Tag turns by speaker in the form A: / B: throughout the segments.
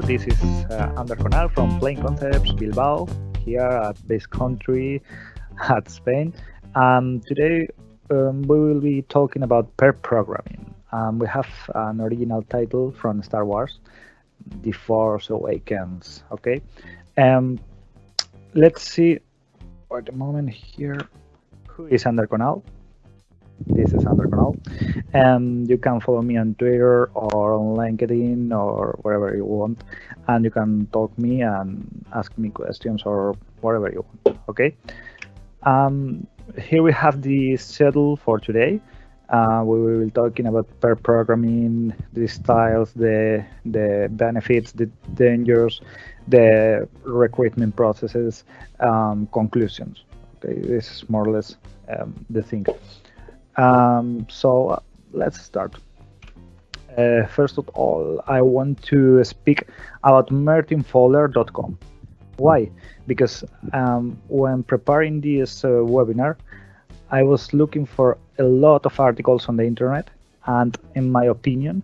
A: This is uh, Ander Conal from Plain Concepts Bilbao, here at Basque Country at Spain. Um, today um, we will be talking about pair programming. Um, we have an original title from Star Wars, The Force Awakens. Okay, um, let's see at the moment here who is Ander Conal. This is Ander Conal. And you can follow me on Twitter or on LinkedIn or wherever you want. And you can talk me and ask me questions or whatever you want. Okay. Um, here we have the schedule for today. Uh, we will be talking about pair programming, the styles, the the benefits, the dangers, the recruitment processes, um, conclusions. Okay, this is more or less um, the thing. Um, so uh, let's start. Uh, first of all, I want to speak about martinfowler.com. Why? Because um, when preparing this uh, webinar, I was looking for a lot of articles on the internet, and in my opinion,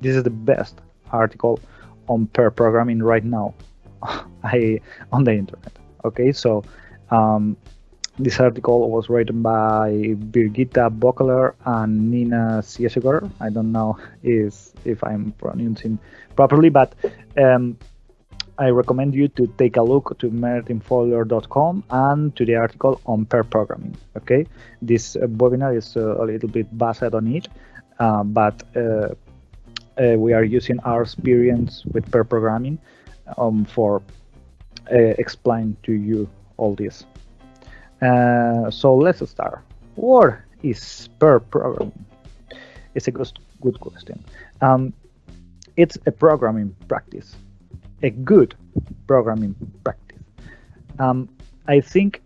A: this is the best article on pair programming right now I on the internet. Okay, so um, this article was written by Birgitta Böckeler and Nina Siessegger. I don't know if if I'm pronouncing properly, but um, I recommend you to take a look to martinfowler.com and to the article on pair programming. Okay, this uh, webinar is uh, a little bit based on it, uh, but uh, uh, we are using our experience with pair programming um, for uh, explain to you all this. Uh, so let's start. What is pair programming? It's a good, good question. Um, it's a programming practice, a good programming practice. Um, I think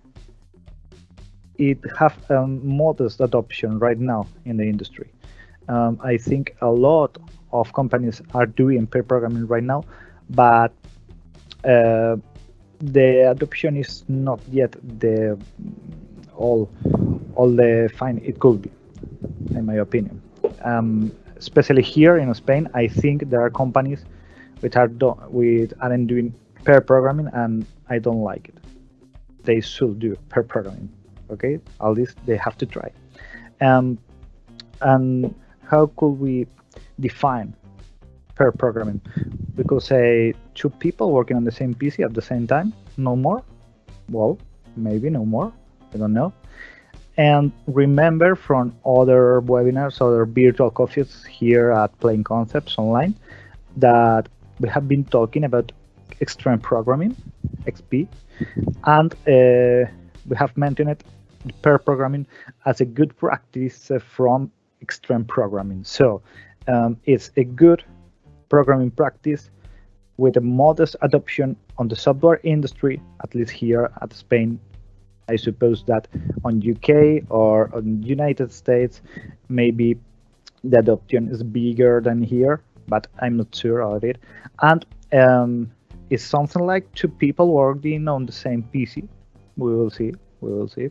A: it have a modest adoption right now in the industry. Um, I think a lot of companies are doing pair programming right now, but uh, the adoption is not yet the all all the fine it could be, in my opinion. Um, especially here in Spain, I think there are companies which are do with aren't doing pair programming, and I don't like it. They should do pair programming. Okay, at least they have to try. Um, and how could we define pair programming? Because say two people working on the same PC at the same time, no more. Well, maybe no more. I don't know. And remember from other webinars, other virtual coffees here at Plain Concepts Online, that we have been talking about extreme programming, XP, and uh, we have mentioned pair programming as a good practice from extreme programming. So um, it's a good programming practice with a modest adoption on the software industry, at least here at Spain. I suppose that on UK or on United States, maybe the adoption is bigger than here, but I'm not sure about it. And um, it's something like two people working on the same PC. We will see. We will see.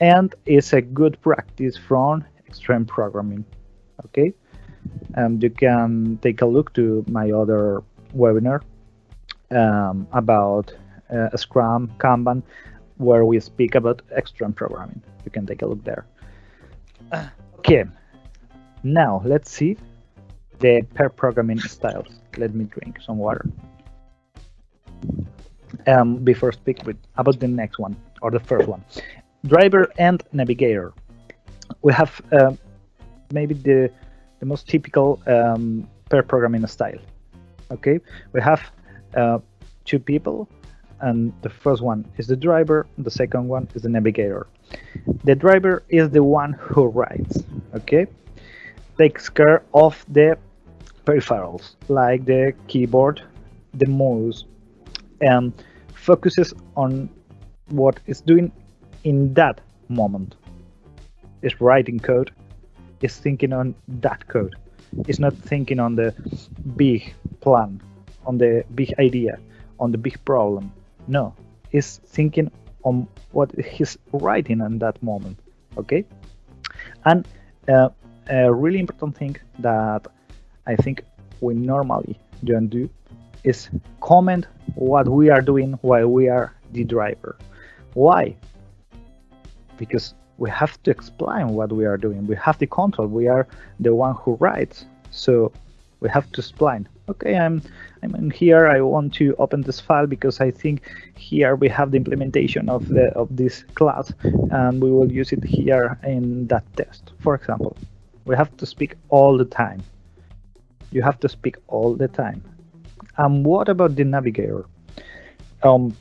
A: And it's a good practice from extreme programming. Okay. Um, you can take a look to my other webinar um, about uh, Scrum, Kanban, where we speak about extreme programming. You can take a look there. Okay, now let's see the pair programming styles. Let me drink some water. Um, before speak with about the next one or the first one, driver and navigator. We have uh, maybe the the most typical um, pair programming style. Okay, we have uh, two people, and the first one is the driver, the second one is the navigator. The driver is the one who rides, okay? Takes care of the peripherals like the keyboard, the mouse, and focuses on what it's doing in that moment. Is writing code, is thinking on that code. It's not thinking on the big plan, on the big idea, on the big problem. No, he's thinking on what he's writing in that moment. Okay, and uh, a really important thing that I think we normally don't do is comment what we are doing while we are the driver. Why? Because we have to explain what we are doing. We have the control. We are the one who writes. So we have to explain. Okay, I'm I'm here. I want to open this file because I think here we have the implementation of the of this class, and we will use it here in that test. For example, we have to speak all the time. You have to speak all the time. And what about the navigator? Um,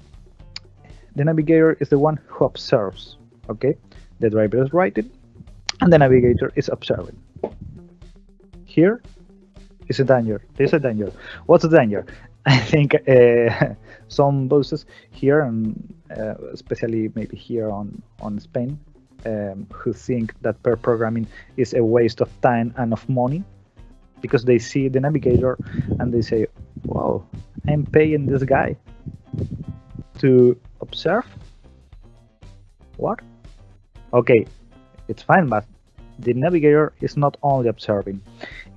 A: the navigator is the one who observes. Okay, the driver is writing, and the navigator is observing. Here is a danger. There's a danger. What's the danger? I think uh, some bosses here, and uh, especially maybe here on on Spain, um, who think that pair programming is a waste of time and of money because they see the navigator and they say, "Wow, I'm paying this guy to observe." What? Okay, it's fine, but the navigator is not only observing;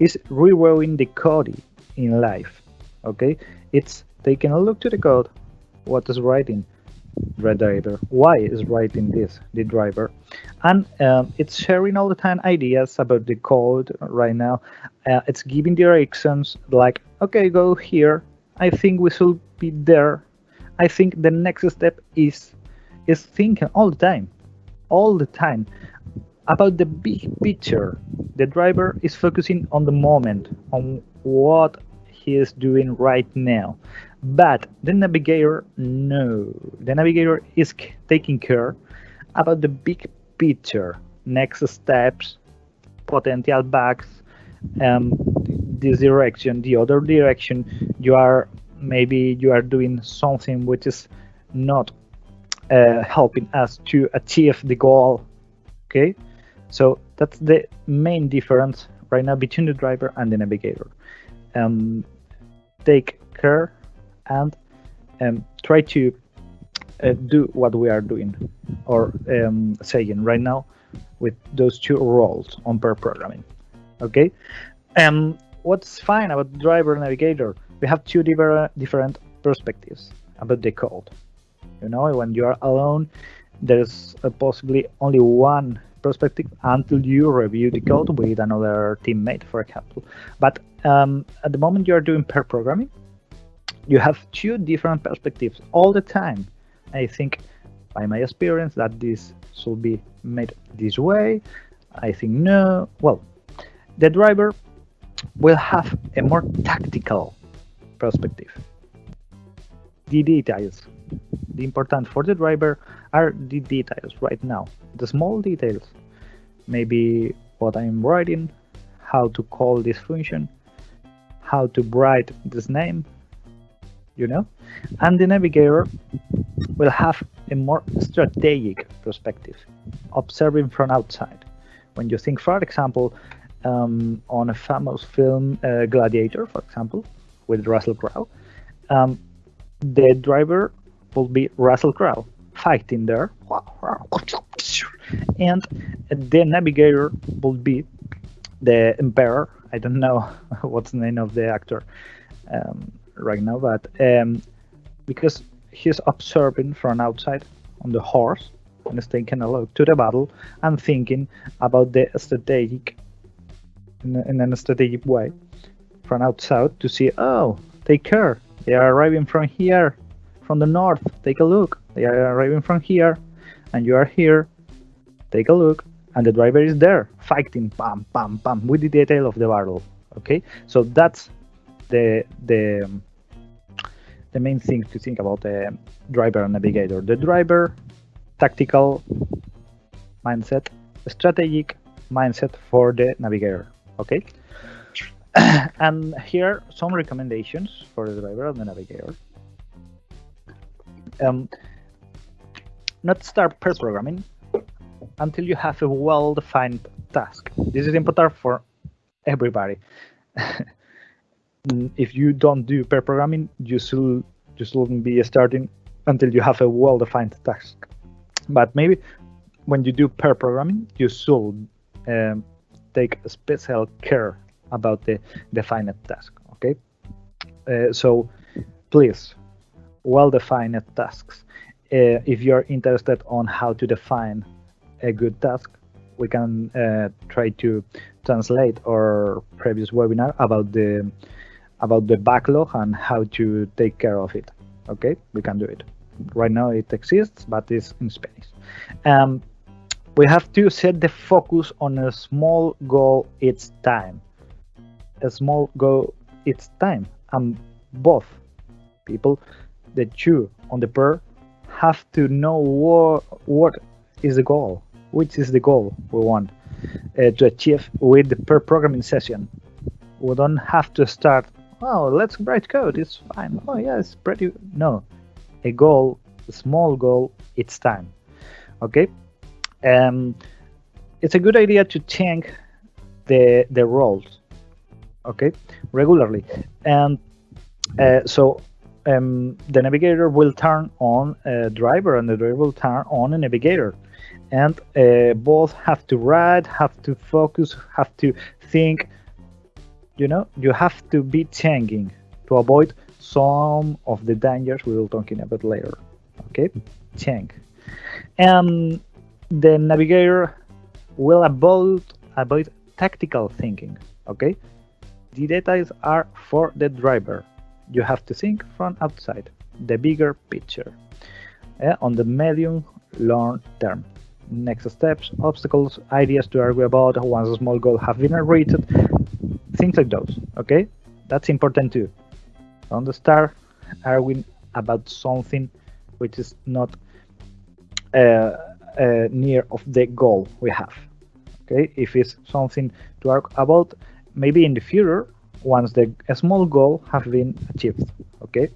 A: it's reviewing the code in live. Okay, it's taking a look to the code, what is writing, the driver why is writing this the driver? And um, it's sharing all the time ideas about the code right now. Uh, it's giving directions like okay go here. I think we should be there. I think the next step is is thinking all the time all the time about the big picture the driver is focusing on the moment on what he is doing right now but the navigator, no. The navigator is taking care about the big picture, next steps, potential bugs, um, this direction, the other direction. You are maybe you are doing something which is not uh, helping us to achieve the goal. Okay, so that's the main difference right now between the driver and the navigator. Um, take care and um, try to uh, do what we are doing or um, saying right now with those two roles on pair programming. Okay, and um, what's fine about driver navigator? We have two different different perspectives about the code. You know, when you are alone, there's uh, possibly only one perspective until you review the code with another teammate, for example. But um, at the moment you are doing pair programming, you have two different perspectives all the time. I think, by my experience, that this should be made this way. I think no. Well, the driver will have a more tactical perspective. The details. The important for the driver are the details right now. The small details. Maybe what I'm writing, how to call this function, how to write this name, you know and the navigator will have a more strategic perspective observing from outside when you think for example um, on a famous film uh, gladiator for example with russell crowe um, the driver will be russell crowe fighting there. And the navigator will be the emperor. I don't know what's the name of the actor um, right now, but um, because he's observing from outside on the horse and is taking a look to the battle and thinking about the strategic in, in a strategic way from outside to see oh take care. They are arriving from here from the north take a look they are arriving from here and you are here take a look and the driver is there fighting pam pam pam with the detail of the battle okay so that's the the the main thing to think about the driver and navigator. The driver, tactical mindset, strategic mindset for the navigator. Okay. and here some recommendations for the driver and the navigator. Um, not start pair programming until you have a well-defined task. This is important for everybody. If you don't do pair programming, you should you shouldn't be starting until you have a well-defined task. But maybe when you do pair programming, you should um, take special care about the defined task. Okay, uh, so please, well-defined tasks. Uh, if you're interested on how to define a good task, we can uh, try to translate our previous webinar about the about the backlog and how to take care of it. Okay, we can do it. Right now it exists, but it's in Spanish. Um, we have to set the focus on a small goal each time. A small goal each time, and both people, the two on the pair, have to know what what is the goal, which is the goal we want uh, to achieve with the pair programming session. We don't have to start oh, let's write code. It's fine. Oh, yeah, it's pretty. No, a goal, a small goal, it's time. Okay. Um, it's a good idea to check the the roles. Okay, regularly, and uh, so um, the navigator will turn on a driver, and the driver will turn on a navigator. And uh, both have to write, have to focus, have to think. You know you have to be changing to avoid some of the dangers we will talking about later. Okay? Change. And the navigator will avoid avoid tactical thinking. Okay? The details are for the driver you have to think from outside the bigger picture. Uh, on the medium long term. Next steps obstacles ideas to argue about once a small goal have been reached. Things like those okay? That's important too. Don't start arguing about something which is not uh, uh, near of the goal we have okay? If it's something to argue about maybe in the future once the small goal have been achieved okay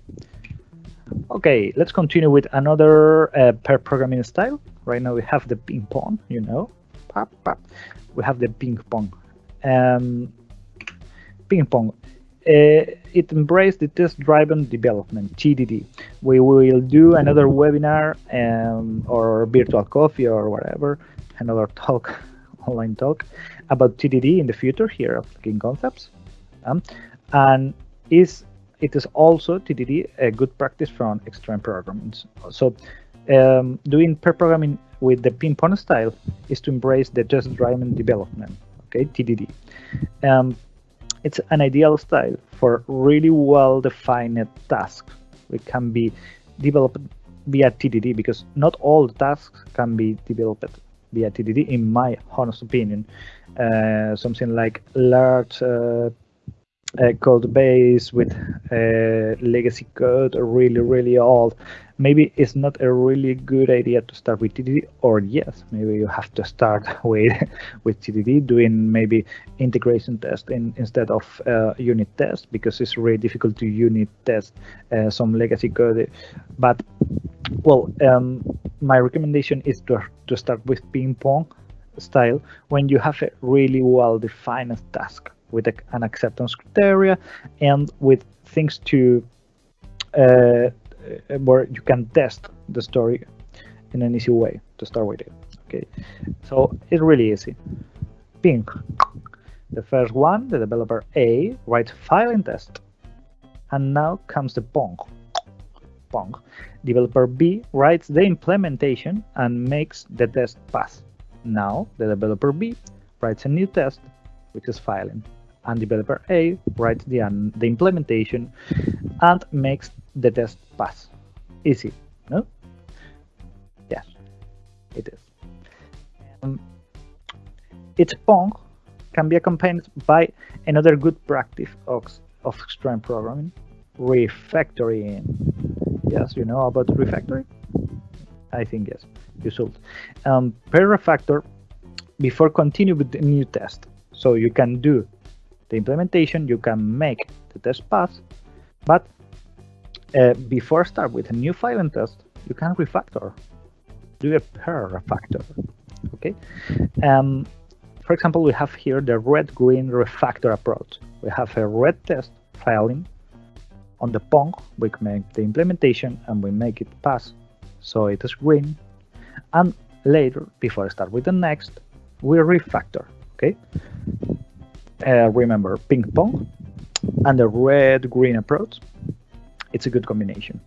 A: okay let's continue with another uh, programming style right now we have the ping pong you know pop, pop. we have the ping pong um, ping pong. Uh, it embraced the test-driven development (TDD). We will do another webinar um, or virtual coffee or whatever, another talk, online talk about TDD in the future here at Plain Concepts. Um, and is it is also TDD a good practice from extreme programming. So um, doing pair programming with the ping pong style is to embrace the test-driven development, okay, TDD. Um, it's an ideal style for really well-defined tasks. It can be developed via TDD because not all tasks can be developed via TDD, in my honest opinion. Uh, something like large uh, uh, code base with uh, legacy code, really, really old, maybe it's not a really good idea to start with TDD, or yes, maybe you have to start with with TDD, doing maybe integration test in, instead of uh, unit test because it's really difficult to unit test uh, some legacy code. But well, um, my recommendation is to to start with ping pong style when you have a really well defined task with an acceptance criteria and with things to uh, uh, where you can test the story in an easy way to start with it. Okay, so it's really easy. Ping. The first one, the developer A, writes file and test. And now comes the pong. Pong. Developer B writes the implementation and makes the test pass. Now the developer B writes a new test, which is filing. And developer A writes the, the implementation and makes the test pass. Easy, no? Yes, it is. Um, its Pong can be accompanied by another good practice of, of extreme programming, refactoring. Yes, you know about refactoring? I think yes, you should. Um, pair refactor before continue with the new test. So you can do the implementation, you can make the test pass, but uh, before start with a new file and test, you can refactor, do a pair refactor. Okay. Um, for example, we have here the red-green refactor approach. We have a red test filing on the Pong. We make the implementation and we make it pass, so it is green. And later, before I start with the next, we refactor. Okay. Uh, remember ping pong and the red-green approach it's a good combination.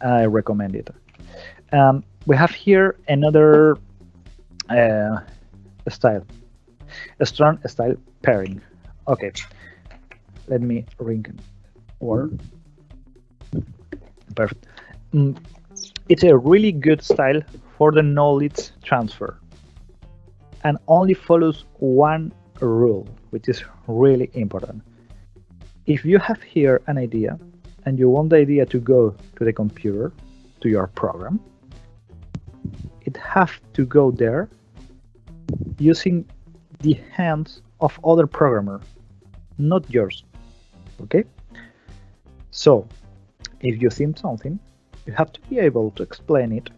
A: I recommend it. Um, we have here another uh, style, a strong style pairing. Okay, let me ring word. Perfect. Mm, it's a really good style for the knowledge transfer and only follows one rule, which is really important. If you have here an idea and you want the idea to go to the computer, to your program, it has to go there using the hands of other programmer, not yours. Okay? So, if you think something, you have to be able to explain it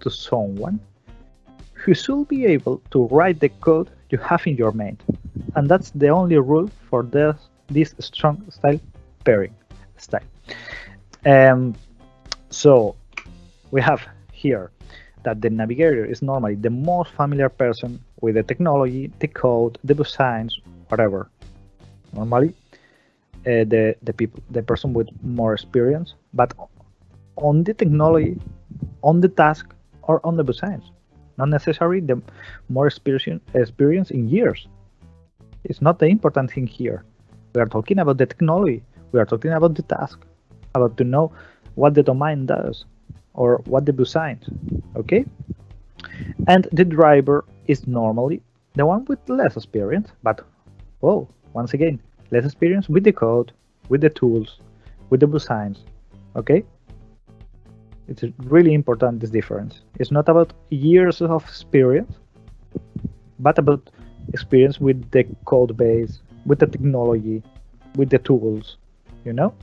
A: to someone who should be able to write the code you have in your main. And that's the only rule for this, this strong style pairing style. Um, so we have here that the navigator is normally the most familiar person with the technology, the code, the designs, whatever. Normally, uh, the the people, the person with more experience, but on the technology, on the task, or on the designs not necessarily the more experience, experience in years. It's not the important thing here. We are talking about the technology. We are talking about the task, about to know what the domain does or what the designs. Okay? And the driver is normally the one with less experience, but oh, once again, less experience with the code, with the tools, with the designs. Okay? It's really important this difference. It's not about years of experience, but about experience with the code base, with the technology, with the tools, you know?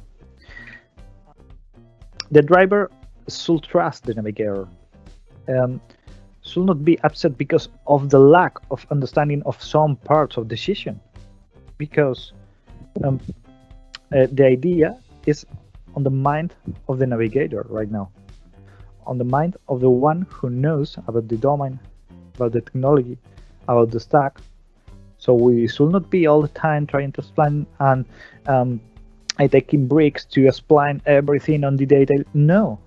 A: The driver should trust the navigator. Um, should not be upset because of the lack of understanding of some parts of decision. Because um, uh, the idea is on the mind of the navigator right now on the mind of the one who knows about the domain, about the technology, about the stack. So we should not be all the time trying to explain and um, taking breaks to explain everything on the detail. No,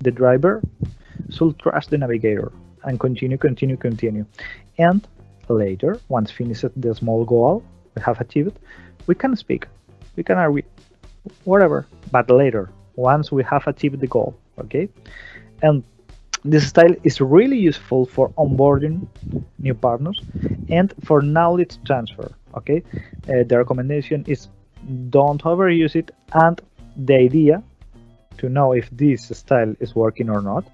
A: the driver should trust the navigator and continue, continue, continue. And later, once finished the small goal we have achieved, we can speak, we can argue, whatever. But later, once we have achieved the goal, okay? And this style is really useful for onboarding new partners and for knowledge transfer okay? Uh, the recommendation is don't overuse it and the idea to know if this style is working or not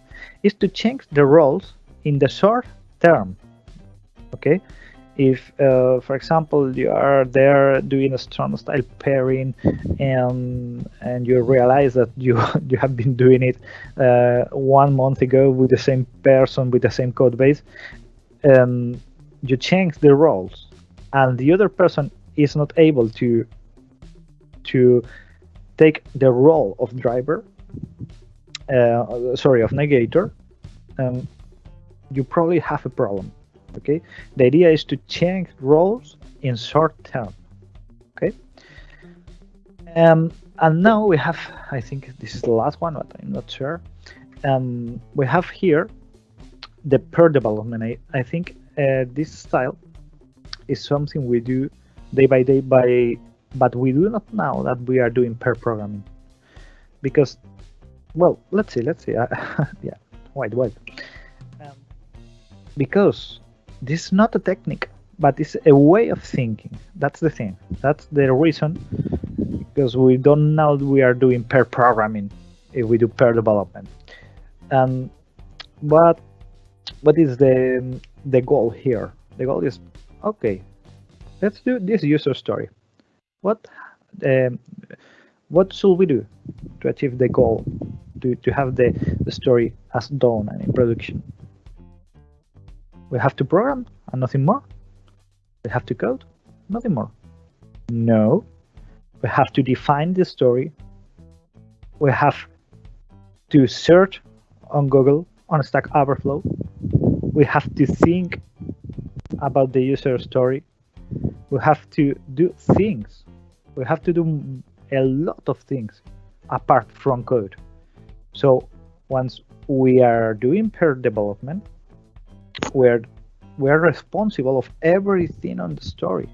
A: is to change the roles in the short term okay if uh, for example you are there doing a strong style pairing and and you realize that you you have been doing it uh, one month ago with the same person with the same code base um, you change the roles and the other person is not able to to take the role of driver uh, sorry of navigator um, you probably have a problem okay? The idea is to change roles in short term okay? Um, and now we have i think this is the last one but i'm not sure. Um, we have here the pair development. I, I think uh, this style is something we do day by day by but we do not know that we are doing pair programming. Because well let's see let's see. Yeah wait wait um, because this is not a technique but it's a way of thinking. That's the thing. That's the reason because we don't know we are doing pair programming if we do pair development. Um, but what is the the goal here? The goal is okay let's do this user story. What um, what should we do to achieve the goal to, to have the, the story as done and in production we have to program and nothing more. We have to code, nothing more. No, we have to define the story. We have to search on Google on Stack Overflow. We have to think about the user story. We have to do things. We have to do a lot of things apart from code. So once we are doing pair development, we're we're responsible of everything on the story.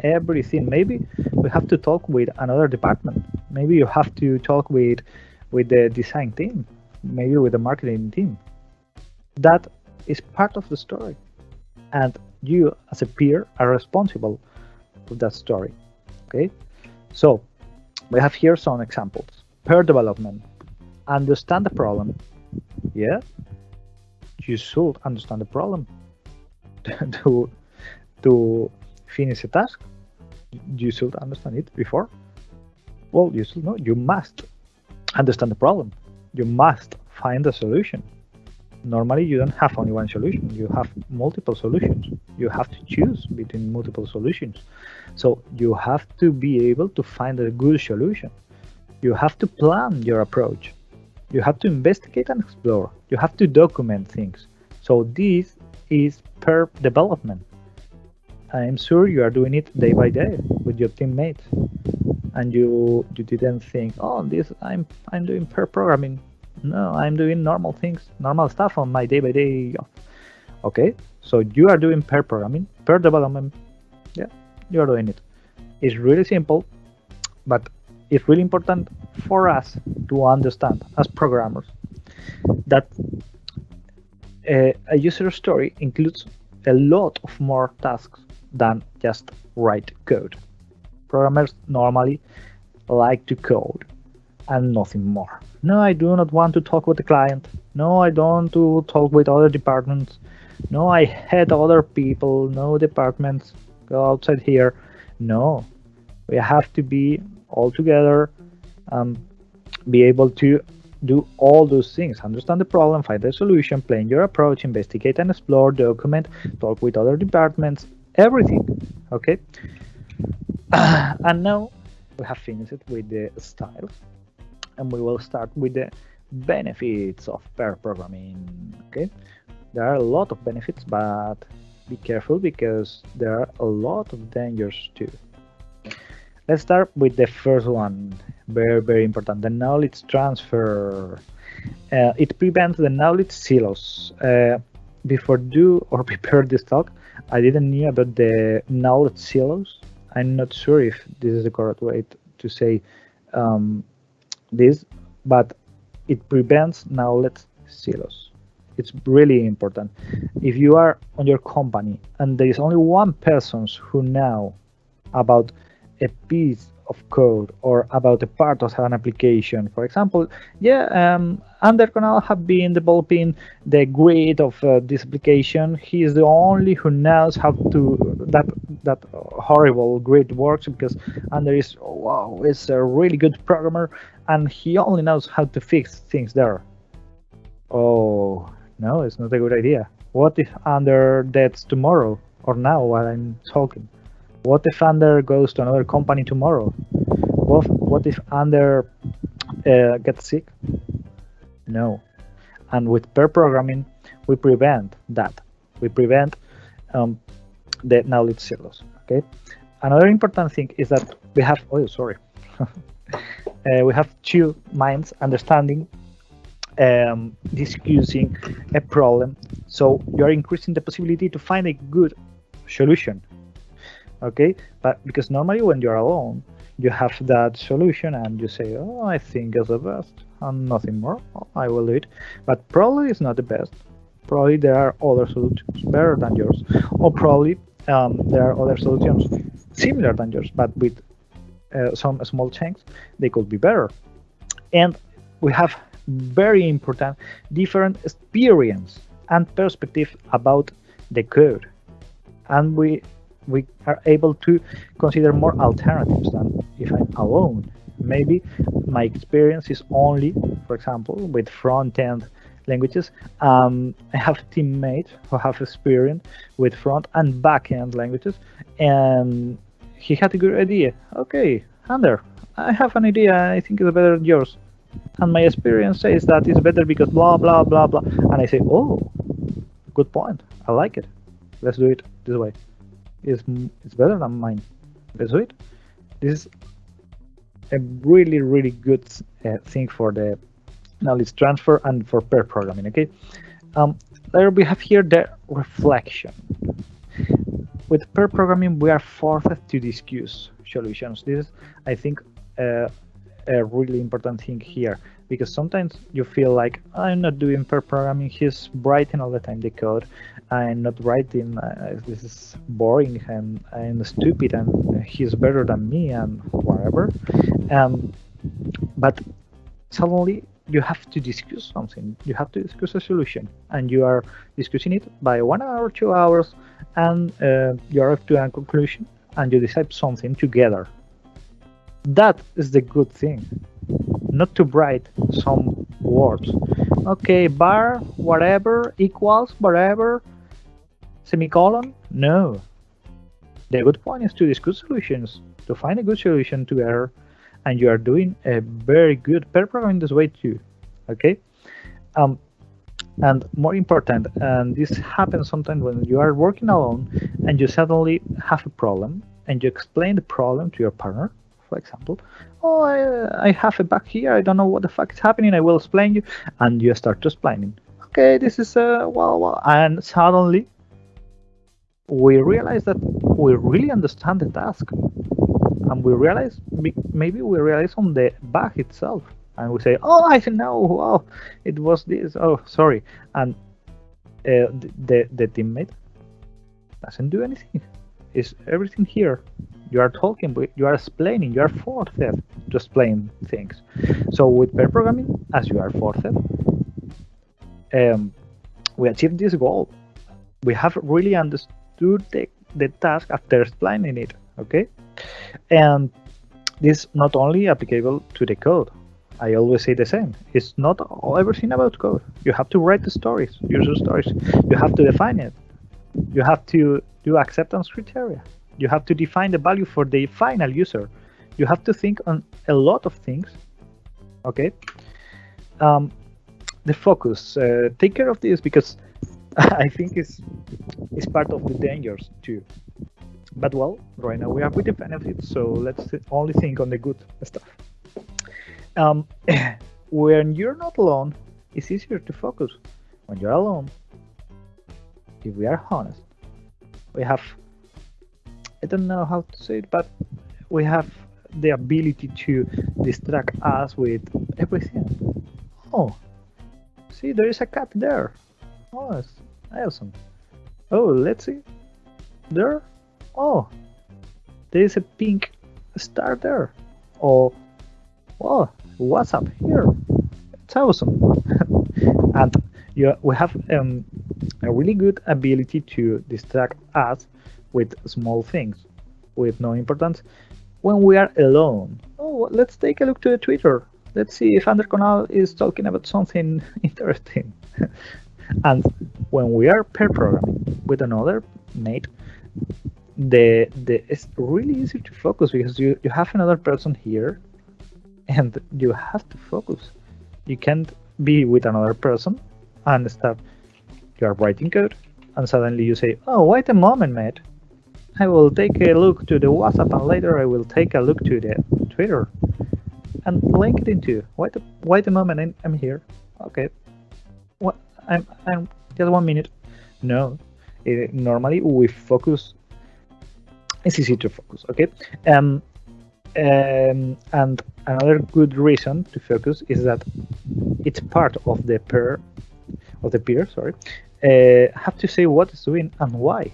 A: Everything. Maybe we have to talk with another department. Maybe you have to talk with with the design team. Maybe with the marketing team. That is part of the story. And you as a peer are responsible for that story. Okay? So we have here some examples. Peer development. Understand the problem. Yeah you should understand the problem. To to finish a task you should understand it before. Well you should know you must understand the problem. You must find a solution. Normally you don't have only one solution. You have multiple solutions. You have to choose between multiple solutions. So you have to be able to find a good solution. You have to plan your approach you have to investigate and explore you have to document things so this is per development. I'm sure you are doing it day by day with your teammates, and you you didn't think, oh, this I'm I'm doing per programming. No, I'm doing normal things, normal stuff on my day by day. Okay, so you are doing per programming, per development. Yeah, you are doing it. It's really simple, but it's really important for us to understand as programmers that uh, a user story includes a lot of more tasks than just write code. Programmers normally like to code and nothing more. No, I do not want to talk with the client. No, I don't to talk with other departments. No, I hate other people. No departments. Go outside here. No, we have to be all together, um, be able to do all those things. Understand the problem find the solution plan your approach investigate and explore document talk with other departments everything okay? And now we have finished with the styles and we will start with the benefits of pair programming okay? There are a lot of benefits but be careful because there are a lot of dangers too let's start with the first one. Very very important. The knowledge transfer. Uh, it prevents the knowledge silos. Uh, before do or prepare this talk i didn't know about the knowledge silos. I'm not sure if this is the correct way to say um, this but it prevents knowledge silos. It's really important. If you are on your company and there is only one person who know about a piece of code or about a part of an application. For example, yeah, um, Ander Conal have been developing the grid of uh, this application. He is the only who knows how to that that horrible grid works because Ander is wow, is a really good programmer and he only knows how to fix things there. Oh no, it's not a good idea. What if Ander deads tomorrow or now while I'm talking? What if Ander goes to another company tomorrow? What, what if Ander uh, gets sick? No. And with pair programming, we prevent that. We prevent um, the knowledge silos. Okay. Another important thing is that we have. Oh, sorry. uh, we have two minds understanding, um, discussing a problem. So you are increasing the possibility to find a good solution okay? But because normally when you're alone you have that solution and you say oh i think it's the best and nothing more. I will do it. But probably it's not the best. Probably there are other solutions better than yours. Or probably um, there are other solutions similar than yours but with uh, some small changes they could be better. And we have very important different experience and perspective about the code. And we we are able to consider more alternatives than if I'm alone. Maybe my experience is only, for example, with front-end languages. Um, I have teammates who have experience with front and back-end languages, and he had a good idea. Okay, Ander, I have an idea. I think it's better than yours. And my experience says that it's better because blah blah blah blah. And I say, oh, good point. I like it. Let's do it this way is it's better than mine. Do it. This is a really, really good uh, thing for the knowledge transfer and for pair programming. Okay. Um, there we have here the reflection. With pair programming, we are forced to discuss solutions. This is, I think, uh, a really important thing here because sometimes you feel like I'm not doing pair programming. He's writing all the time the code. I'm not writing. Uh, this is boring and I'm stupid and he's better than me and whatever. Um, but suddenly you have to discuss something. You have to discuss a solution, and you are discussing it by one hour, two hours, and uh, you arrive to a conclusion, and you decide something together. That is the good thing. Not to write some words. Okay, bar, whatever, equals, whatever, semicolon. No. The good point is to discuss solutions, to find a good solution together, and you are doing a very good pair programming this way too. Okay. Um, and more important, and this happens sometimes when you are working alone and you suddenly have a problem and you explain the problem to your partner, for example. Oh, I, I have a bug here. I don't know what the fuck is happening. I will explain you. And you start to explaining. Okay, this is, uh, well, well. And suddenly we realize that we really understand the task and we realize maybe we realize on the bug itself and we say oh i know wow it was this oh sorry and uh, the the teammate doesn't do anything is everything here you are talking you are explaining you are forced to explain things so with pair programming as you are forced um, we achieve this goal we have really understood the, the task after explaining it okay and this not only applicable to the code I always say the same. It's not everything about code. You have to write the stories, user stories. You have to define it. You have to do acceptance criteria. You have to define the value for the final user. You have to think on a lot of things. Okay. Um, the focus. Uh, take care of this because I think it's it's part of the dangers too. But well, right now we are with the benefits, so let's only think on the good stuff. Um, when you're not alone, it's easier to focus. When you're alone, if we are honest, we have, I don't know how to say it, but we have the ability to distract us with everything. Oh, see, there is a cat there. Oh, that's awesome. Oh, let's see. There. Oh, there is a pink star there. Oh, oh, what's up here? It's awesome. and you, we have um, a really good ability to distract us with small things with no importance when we are alone. Oh, let's take a look to the Twitter. Let's see if Ander Conal is talking about something interesting. and when we are pair programming with another mate, the the it's really easy to focus because you, you have another person here and you have to focus. You can't be with another person and start. You are writing code, and suddenly you say, "Oh, wait a moment, mate. I will take a look to the WhatsApp, and later I will take a look to the Twitter, and link it into. Wait, a, wait a moment, I'm here. Okay. What? I'm, I'm just one minute. No. It, normally we focus. It's easy to focus. Okay. Um, um, and another good reason to focus is that it's part of the pair of the peer. Sorry, Uh, have to say what it's doing and why.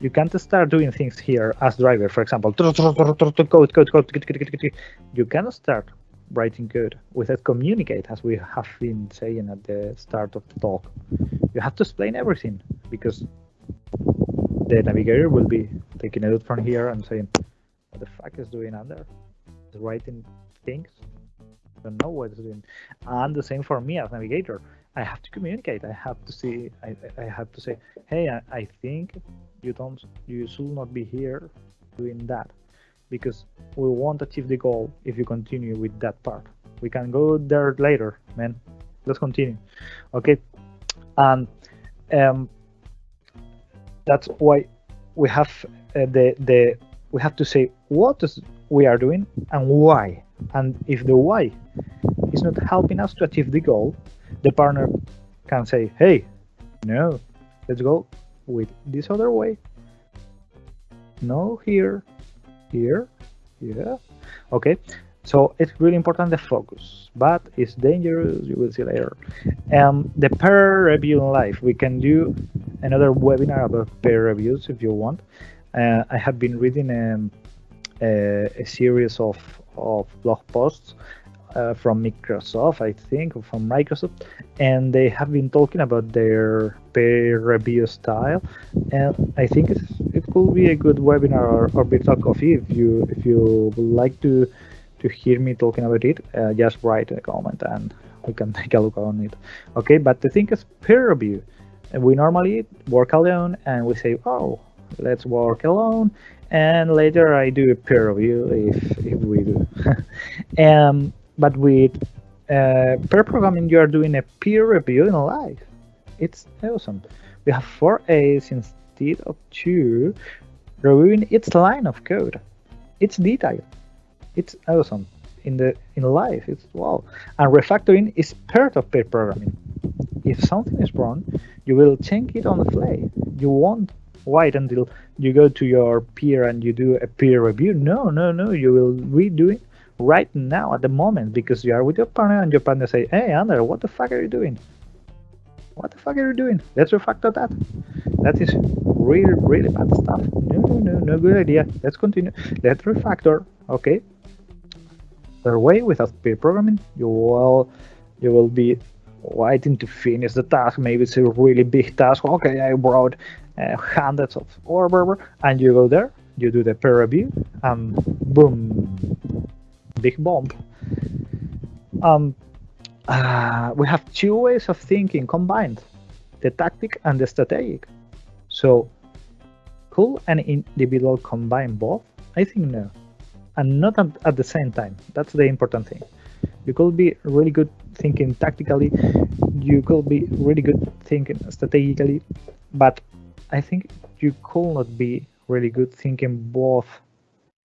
A: You can't start doing things here as driver, for example. Code, code, code. You cannot start writing code without communicate, as we have been saying at the start of the talk. You have to explain everything because the navigator will be taking a look from here and saying, what the fuck is doing Ander? Is writing things? Don't know what it's doing. And the same for me as navigator. I have to communicate. I have to see. I, I have to say, hey, I, I think you don't. You should not be here doing that because we won't achieve the goal if you continue with that part. We can go there later, man. Let's continue. Okay, and um, that's why we have uh, the the we have to say what is we are doing and why. And if the why is not helping us to achieve the goal, the partner can say, hey, no, let's go with this other way. No, here, here, yeah. Okay, so it's really important the focus, but it's dangerous, you will see later. Um, the peer review in life, we can do another webinar about peer reviews if you want. Uh, I have been reading um, a, a, series of, of blog posts uh, from Microsoft, I think, or from Microsoft, and they have been talking about their peer review style. And I think it could be a good webinar or, or virtual coffee if you if you would like to to hear me talking about it. Uh, just write a comment and we can take a look on it. Okay, but the thing is peer review. We normally work alone and we say, oh, let's work alone and later I do a peer review if, if we do. um, but with uh, pair programming, you are doing a peer review in live. It's awesome. We have four A's instead of two, reviewing its line of code. It's detailed. It's awesome. In the in life, it's wow. And refactoring is part of pair programming. If something is wrong, you will change it on the fly. You won't wait until you go to your peer and you do a peer review. No, no, no. You will redo it right now at the moment because you are with your partner and your partner say, "Hey, Ander, what the fuck are you doing? What the fuck are you doing? Let's refactor that. That is really, really bad stuff. No, no, no, no good idea. Let's continue. Let's refactor. Okay. The way without peer programming, you will, you will be waiting to finish the task. Maybe it's a really big task. Okay, I brought uh, hundreds of or whatever, and you go there, you do the peer review, and boom, big bomb. Um, uh, we have two ways of thinking combined, the tactic and the strategic. So, could an individual combine both? I think no, and not at, at the same time. That's the important thing. You could be really good thinking tactically, you could be really good thinking strategically, but I think you could not be really good thinking both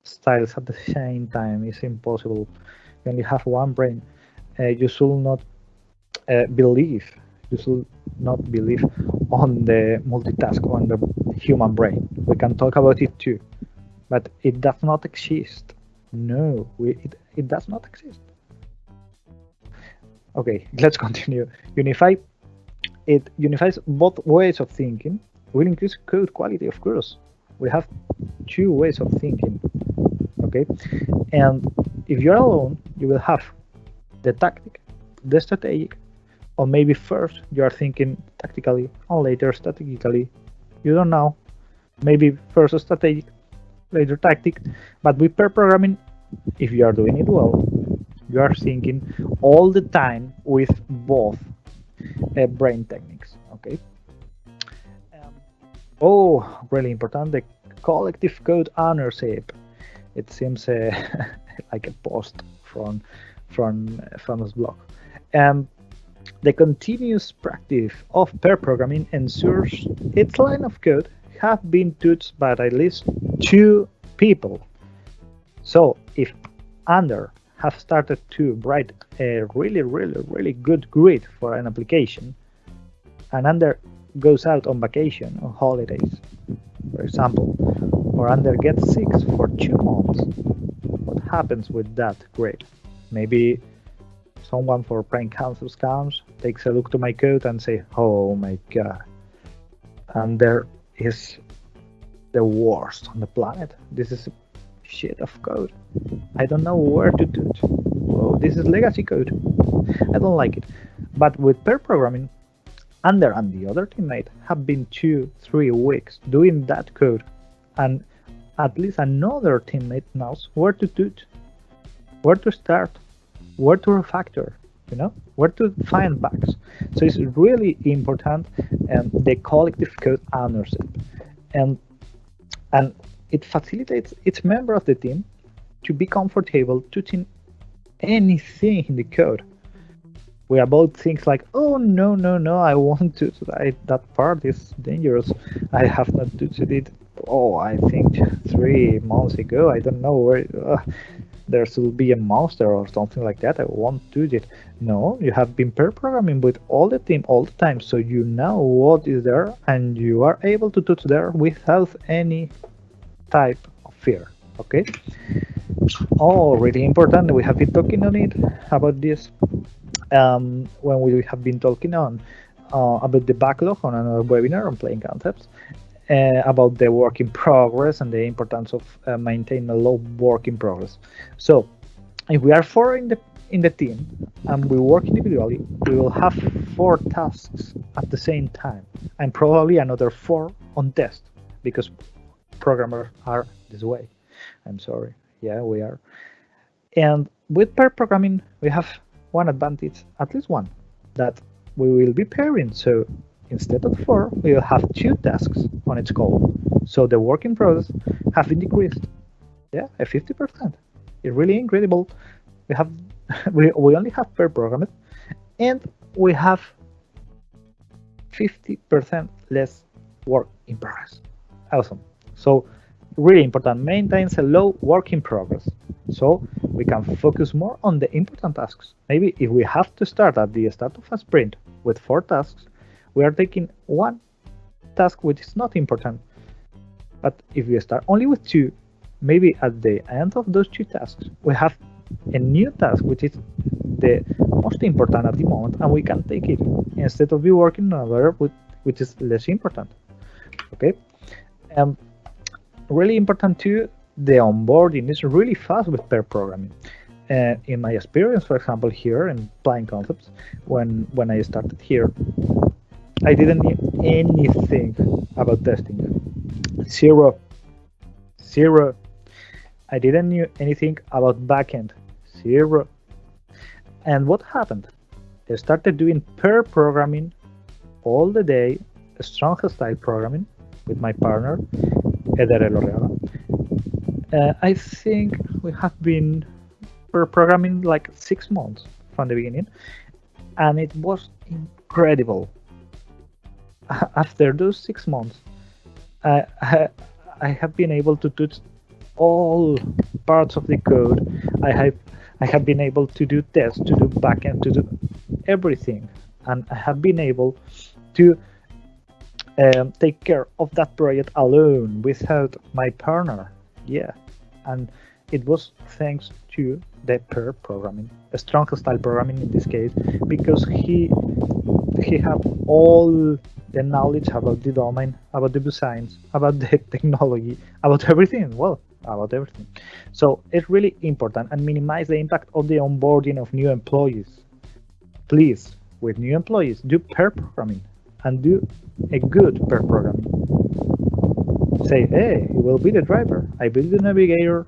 A: styles at the same time is impossible. You only have one brain, uh, you should not uh, believe. You should not believe on the multitask on the human brain. We can talk about it too, but it does not exist. No, we, it, it does not exist. Okay, let's continue. Unify it unifies both ways of thinking. Will increase code quality, of course. We have two ways of thinking okay? And if you're alone you will have the tactic the strategic or maybe first you are thinking tactically and later strategically. You don't know. Maybe first strategic later tactic. But with pair programming if you are doing it well you are thinking all the time with both uh, brain techniques okay? Um, oh really important. The collective code ownership it seems like a post from from famous blog. Um, the continuous practice of pair programming ensures its line of code have been touched by at least two people. So if Ander have started to write a really, really, really good grid for an application, and Ander goes out on vacation on holidays, for example, or Ander gets sick for two months. What happens with that grid? Maybe someone for brain cancer comes, takes a look to my code and say, oh my god, Ander is the worst on the planet. This is shit of code. I don't know where to do it. Oh, this is legacy code. I don't like it. But with pair programming, Ander and the other teammate have been two, three weeks doing that code and at least another teammate knows where to do it, where to start, where to refactor, you know, where to find bugs. So it's really important and um, the collective code ownership. And and it facilitates each member of the team to be comfortable touching anything in the code. We about things like, oh no, no, no, I want to I, that part is dangerous. I have not touched it oh, I think three months ago, I don't know where. Uh, there should be a monster or something like that. I won't do it. No, you have been pair programming with all the team all the time, so you know what is there, and you are able to touch there without any type of fear. Okay. Oh, really important. We have been talking on it about this um, when we have been talking on uh, about the backlog on another webinar on Plain Concepts uh, about the work in progress and the importance of uh, maintaining a low work in progress. So if we are four in the in the team and we work individually, we will have four tasks at the same time and probably another four on test because programmers are this way. I'm sorry. Yeah, we are. And with pair programming, we have one advantage, at least one, that we will be pairing. So instead of four, we will have two tasks on its call. So the working process have been decreased. Yeah, a 50%. It's really incredible. We have we, we only have pair programmed and we have 50% less work in progress. Awesome. So really important, maintains a low work in progress. So we can focus more on the important tasks. Maybe if we have to start at the start of a sprint with four tasks, we are taking one task which is not important. But if we start only with two, maybe at the end of those two tasks, we have a new task which is the most important at the moment, and we can take it instead of be working on another which is less important. Okay. Um, really important too, the onboarding is really fast with pair programming. Uh, in my experience, for example, here in Plain Concepts, when when I started here, I didn't know anything about testing. Zero. Zero. I didn't know anything about backend. Zero. And what happened? I started doing pair programming all the day, strong style programming with my partner, Eder Elorriaga. Uh, I think we have been programming like six months from the beginning, and it was incredible. After those six months, I, I, I have been able to touch all parts of the code. I have I have been able to do tests, to do backend, to do everything, and I have been able to um, take care of that project alone without my partner. Yeah, and it was thanks to the pair programming, a strong style programming in this case, because he he had all the knowledge about the domain, about the science, about the technology, about everything. Well, about everything. So it's really important and minimize the impact of the onboarding of new employees. Please, with new employees, do pair programming and do a good pair programming. Say, hey, you will be the driver. I build the navigator.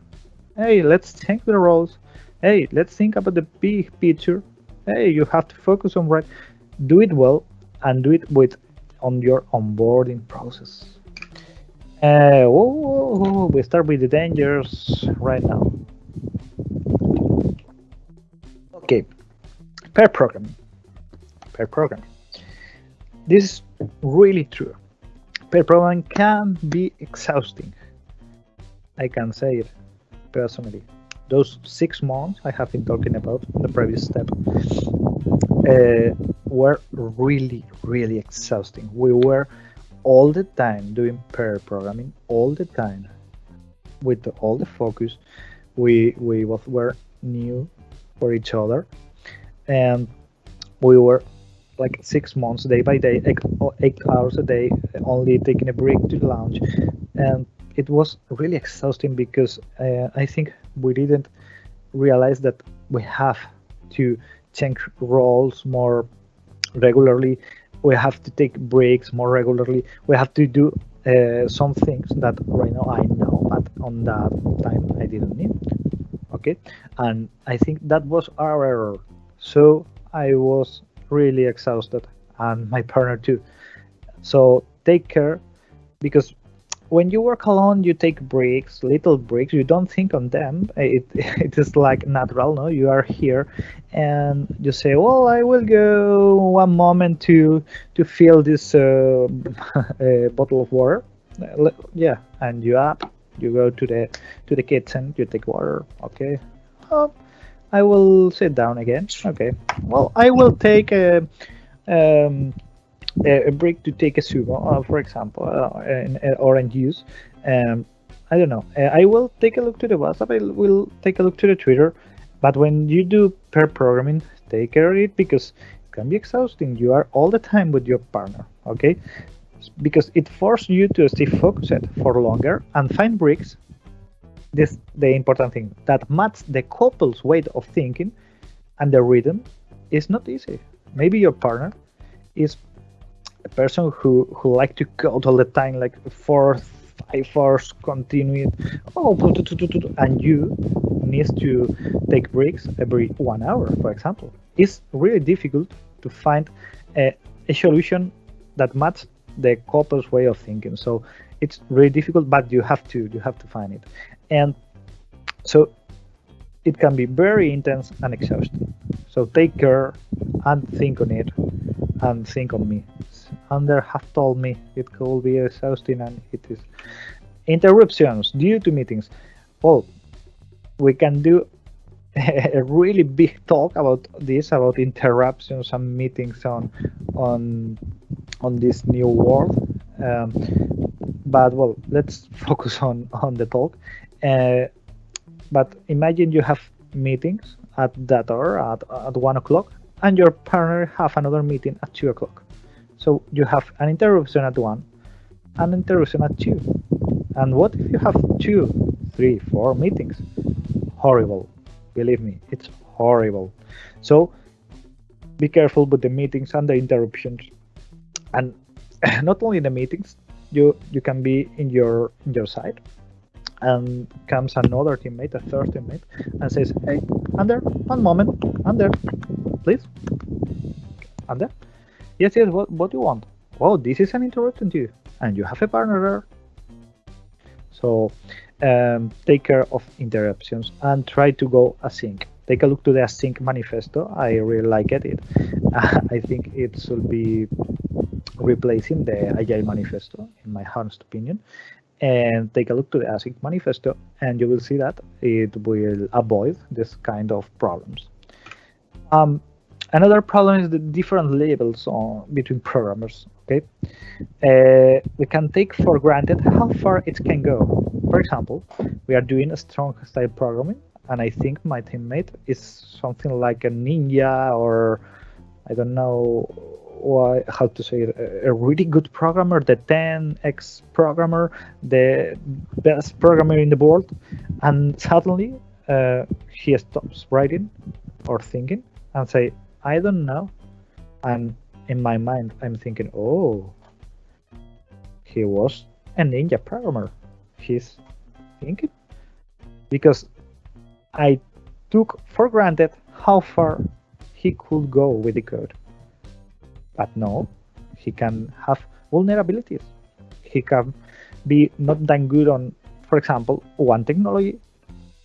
A: Hey, let's think the roles. Hey, let's think about the big picture. Hey, you have to focus on right. Do it well and do it with on your onboarding process. Uh, we start with the dangers right now. Okay, pair programming. Pair programming. This is really true. Pair programming can be exhausting. I can say it personally. Those six months I have been talking about in the previous step uh, were really, really exhausting. We were all the time doing pair programming, all the time, with the, all the focus. We we both were new for each other, and we were like six months, day by day, eight, eight hours a day, only taking a break to lunch, and it was really exhausting because uh, I think we didn't realize that we have to change roles more regularly. We have to take breaks more regularly. We have to do uh, some things that right now I know, but on that time I didn't need. Okay, and I think that was our error. So I was really exhausted, and my partner too. So take care, because when you work alone, you take breaks, little breaks. You don't think on them. It it is like natural. No, you are here, and you say, "Well, I will go one moment to to fill this uh, uh, bottle of water." yeah, and you up, you go to the to the kitchen, you take water. Okay, oh, I will sit down again. Okay, well, I will take a. Um, a break to take a sumo, uh, for example, uh, in, in orange juice. Um, I don't know. Uh, I will take a look to the WhatsApp. I will take a look to the Twitter. But when you do pair programming, take care of it because it can be exhausting. You are all the time with your partner, okay? Because it forces you to stay focused for longer and find breaks. This the important thing that match the couple's way of thinking and the rhythm is not easy. Maybe your partner is a person who who like to code all the time, like four five hours continuing. Oh, and you need to take breaks every one hour, for example. It's really difficult to find a, a solution that matches the couple's way of thinking. So it's really difficult, but you have to you have to find it. And so it can be very intense and exhausting. So take care and think on it and think on me. Ander have told me it could be exhausting and it is. Interruptions due to meetings. Well, we can do a really big talk about this about interruptions and meetings on on on this new world um, but well let's focus on on the talk uh, but imagine you have meetings at that hour at, at one o'clock and your partner have another meeting at two o'clock so you have an interruption at one an interruption at two. And what if you have two three four meetings? Horrible. Believe me it's horrible. So be careful with the meetings and the interruptions. And not only the meetings you you can be in your in your side. And comes another teammate a third teammate and says hey Ander one moment Ander please Ander yes yes what, what do you want oh this is an interruption to you and you have a partner there so um, take care of interruptions and try to go async. Take a look to the async manifesto. I really like it. it I think it should be replacing the agile manifesto, in my honest opinion. And take a look to the async manifesto, and you will see that it will avoid this kind of problems. Um, another problem is the different levels on, between programmers. Okay, uh, we can take for granted how far it can go for example, we are doing a strong style programming, and I think my teammate is something like a ninja or I don't know why, how to say it, a really good programmer, the 10x programmer, the best programmer in the world, and suddenly uh, he stops writing or thinking and say, I don't know. And in my mind, I'm thinking, oh, he was a ninja programmer He's thinking because I took for granted how far he could go with the code. But no, he can have vulnerabilities. He can be not that good on, for example, one technology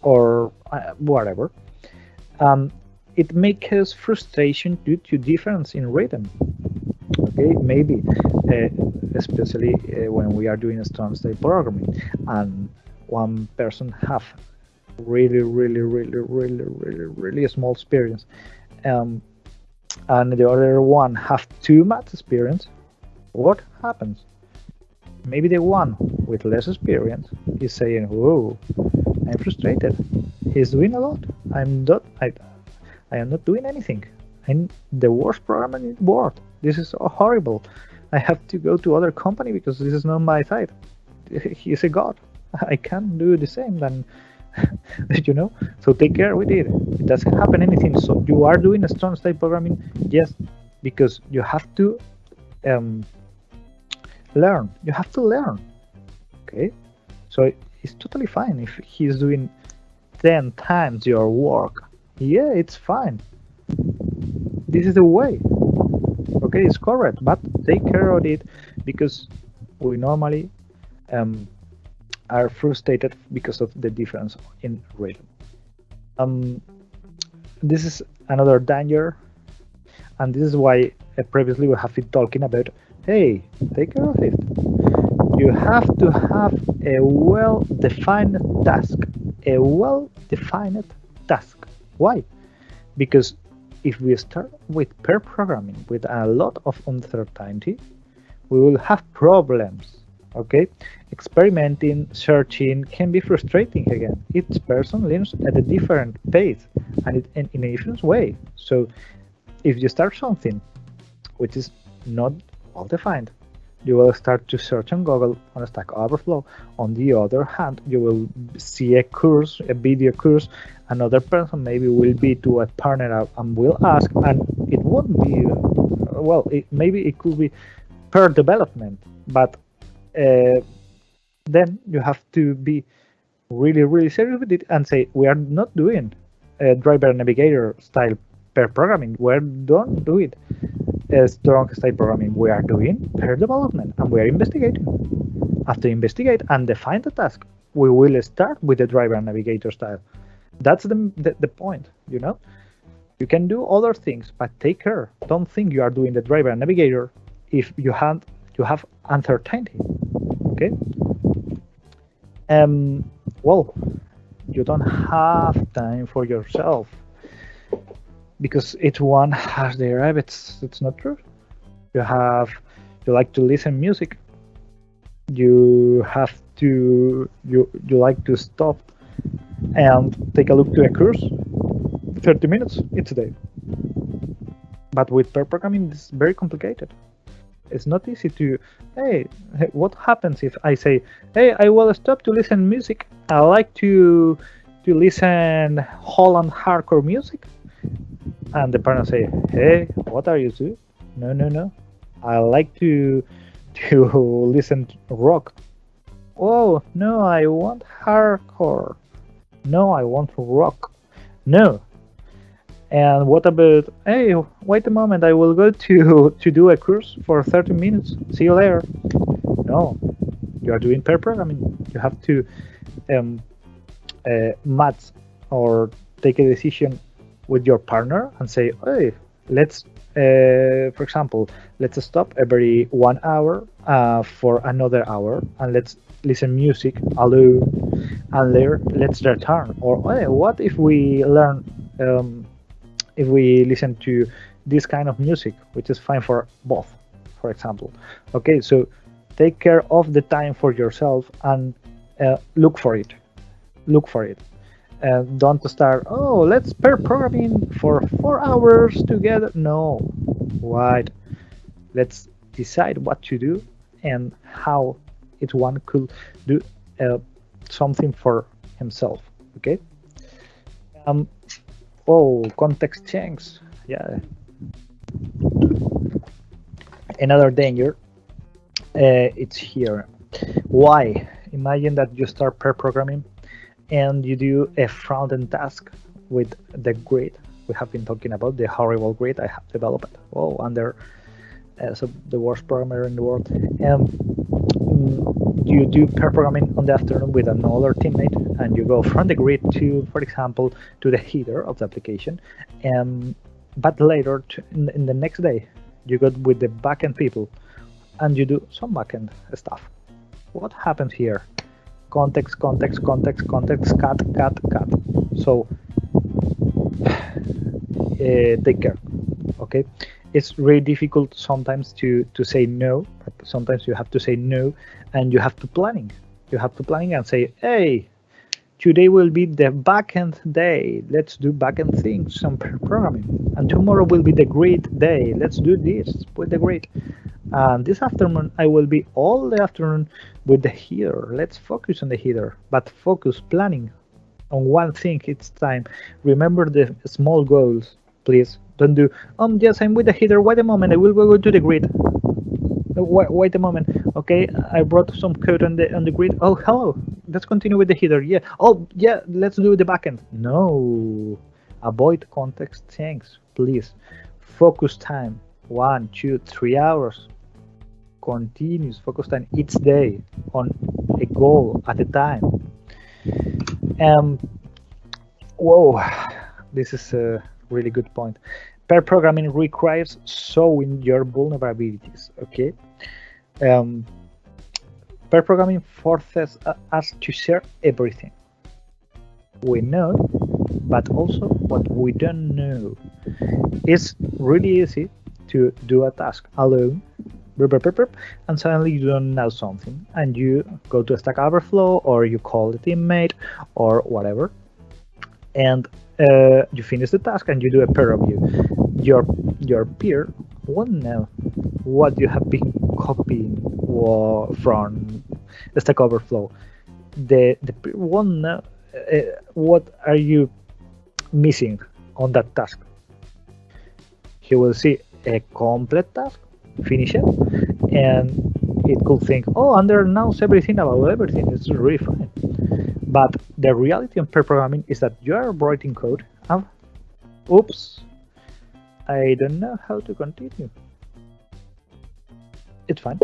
A: or uh, whatever. Um, it makes frustration due to difference in rhythm. Okay, maybe uh, especially uh, when we are doing a strong style programming and one person have really really really really really really small experience um, and the other one have too much experience what happens? Maybe the one with less experience is saying whoa i'm frustrated. He's doing a lot. I'm not i, I am not doing anything. I'm the worst programmer in the world this is horrible. I have to go to other company because this is not my site. He's a god. I can't do the same then you know? So take care with it. It doesn't happen anything. So you are doing a strong style programming yes because you have to um, learn. You have to learn. Okay? So it's totally fine if he's doing 10 times your work yeah it's fine this is the way okay it's correct but take care of it because we normally um, are frustrated because of the difference in rhythm um, this is another danger and this is why uh, previously we have been talking about hey take care of it you have to have a well-defined task. A well-defined task. Why? Because if we start with pair programming with a lot of uncertainty, we will have problems. Okay, experimenting, searching can be frustrating again. Each person learns at a different pace and in a different way. So, if you start something which is not well defined, you will start to search on Google on Stack Overflow. On the other hand, you will see a course, a video course. Another person maybe will be to a partner and will ask, and it won't be well. It, maybe it could be pair development, but uh, then you have to be really, really serious with it and say we are not doing driver navigator style pair programming. We don't do it strong style programming. We are doing pair development and we are investigating. After investigate and define the task, we will start with the driver navigator style. That's the, the, the point, you know? You can do other things, but take care. Don't think you are doing the driver and navigator if you have you have uncertainty. Okay. Um. Well, you don't have time for yourself because each one has their habits. It's not true. You have you like to listen music. You have to you you like to stop and take a look to a course. 30 minutes each day. But with pair programming, it's very complicated. It's not easy to, hey, what happens if I say, hey, I will stop to listen music. I like to to listen Holland hardcore music and the partner say, "Hey, what are you doing?" No, no, no. I like to to listen to rock. Oh no, I want hardcore. No, I want to rock. No. And what about? Hey, wait a moment. I will go to to do a course for 30 minutes. See you later. No, you are doing pair programming. You have to um, uh, match or take a decision with your partner and say, hey, let's, uh, for example, let's stop every one hour uh, for another hour and let's listen music alone and later let's return. Or hey, what if we learn, um, if we listen to this kind of music, which is fine for both, for example. Okay, so take care of the time for yourself and uh, look for it. Look for it and don't start oh let's pair programming for four hours together. No. Right let's decide what to do and how each one could do uh, something for himself okay? Um oh context change. Yeah. Another danger uh, it's here. Why? Imagine that you start pair programming and you do a front-end task with the grid we have been talking about the horrible grid I have developed. Oh, Ander uh, so the worst programmer in the world. And mm, you do pair programming on the afternoon with another teammate, and you go from the grid to, for example, to the header of the application. And but later, to, in, in the next day, you go with the backend people, and you do some backend stuff. What happens here? Context, context, context, context, cut, cut, cut. So uh, take care. Okay, it's really difficult sometimes to to say no. But sometimes you have to say no, and you have to planning. You have to planning and say, hey, today will be the backend day. Let's do backend things, some programming. And tomorrow will be the grid day. Let's do this with the grid. And this afternoon, I will be all the afternoon with the header. Let's focus on the header, but focus planning on one thing each time. Remember the small goals, please. Don't do, um, yes, I'm with the header. Wait a moment, I will go to the grid. Wait, wait a moment. Okay, I brought some code on the on the grid. Oh, hello. Let's continue with the header. Yeah. Oh, yeah. Let's do the backend. No. Avoid context things, please. Focus time. One, two, three hours continuous focused on each day on a goal at a time. Um, whoa, this is a really good point. Pair programming requires showing your vulnerabilities. Okay. Um, pair programming forces us to share everything we know, but also what we don't know. It's really easy to do a task alone, and suddenly you don't know something, and you go to Stack Overflow or you call the teammate or whatever, and uh, you finish the task and you do a peer review. Your your peer won't know what you have been copying from Stack Overflow. The the peer won't know uh, what are you missing on that task. He will see a complete task, finish it, and it could think, oh, Ander knows everything about everything. It's really fine. But the reality of pair programming is that you are writing code and, oops, I don't know how to continue. It's fine.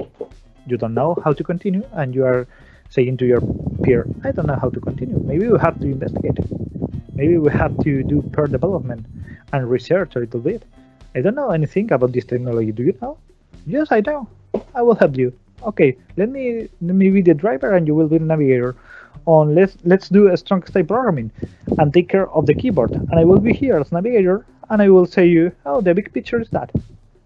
A: You don't know how to continue, and you are saying to your peer, I don't know how to continue. Maybe we have to investigate. Maybe we have to do pair development and research a little bit. I don't know anything about this technology. Do you know? Yes, I know. I will help you. Okay, let me let me be the driver and you will be the navigator. On let's let's do a strong style programming and take care of the keyboard. And I will be here as navigator and I will say you, oh, the big picture is that.